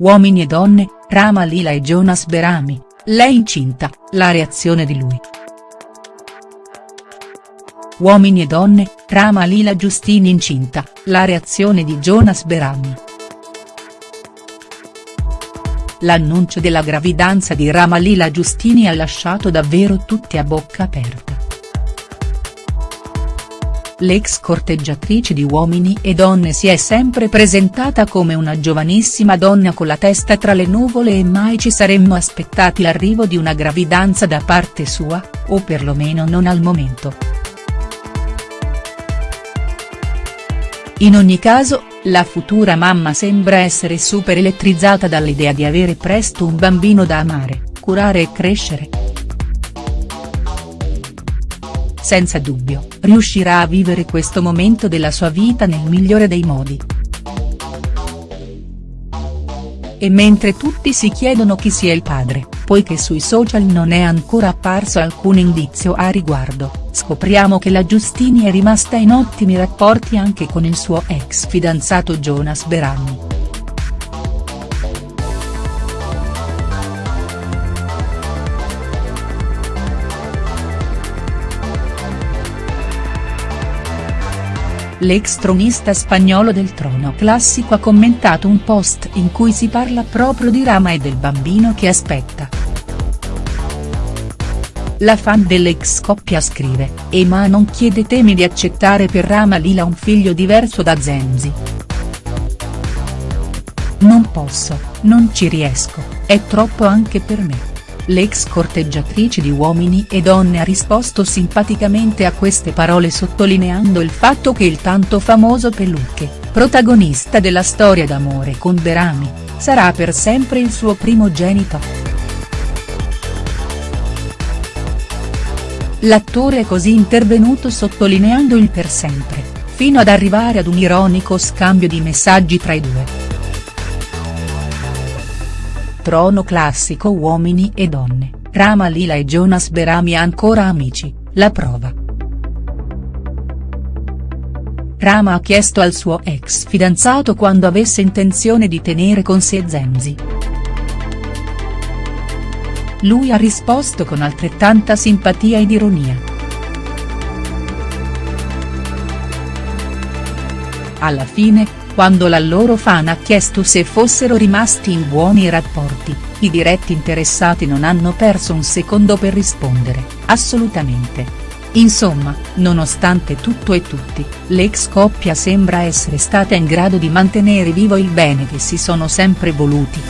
Uomini e donne, Rama Lila e Jonas Berami, lei incinta, la reazione di lui. Uomini e donne, Rama Lila Giustini incinta, la reazione di Jonas Berami. L'annuncio della gravidanza di Rama Lila Giustini ha lasciato davvero tutti a bocca aperta. L'ex corteggiatrice di Uomini e Donne si è sempre presentata come una giovanissima donna con la testa tra le nuvole e mai ci saremmo aspettati l'arrivo di una gravidanza da parte sua, o perlomeno non al momento. In ogni caso, la futura mamma sembra essere super elettrizzata dall'idea di avere presto un bambino da amare, curare e crescere. Senza dubbio, riuscirà a vivere questo momento della sua vita nel migliore dei modi. E mentre tutti si chiedono chi sia il padre, poiché sui social non è ancora apparso alcun indizio a riguardo, scopriamo che la Giustini è rimasta in ottimi rapporti anche con il suo ex fidanzato Jonas Berami. L'ex tronista spagnolo del trono classico ha commentato un post in cui si parla proprio di Rama e del bambino che aspetta. La fan dell'ex coppia scrive, Ema non chiedetemi di accettare per Rama Lila un figlio diverso da Zenzi. Non posso, non ci riesco, è troppo anche per me l'ex corteggiatrice di Uomini e Donne ha risposto simpaticamente a queste parole sottolineando il fatto che il tanto famoso Peluche, protagonista della storia d'amore con Berami, sarà per sempre il suo primogenito. L'attore è così intervenuto sottolineando il per sempre, fino ad arrivare ad un ironico scambio di messaggi tra i due trono classico Uomini e donne, Rama Lila e Jonas Berami ancora amici, la prova. Rama ha chiesto al suo ex fidanzato quando avesse intenzione di tenere con sé Zenzi. Lui ha risposto con altrettanta simpatia ed ironia. Alla fine, quando la loro fan ha chiesto se fossero rimasti in buoni rapporti, i diretti interessati non hanno perso un secondo per rispondere, assolutamente. Insomma, nonostante tutto e tutti, l'ex coppia sembra essere stata in grado di mantenere vivo il bene che si sono sempre voluti.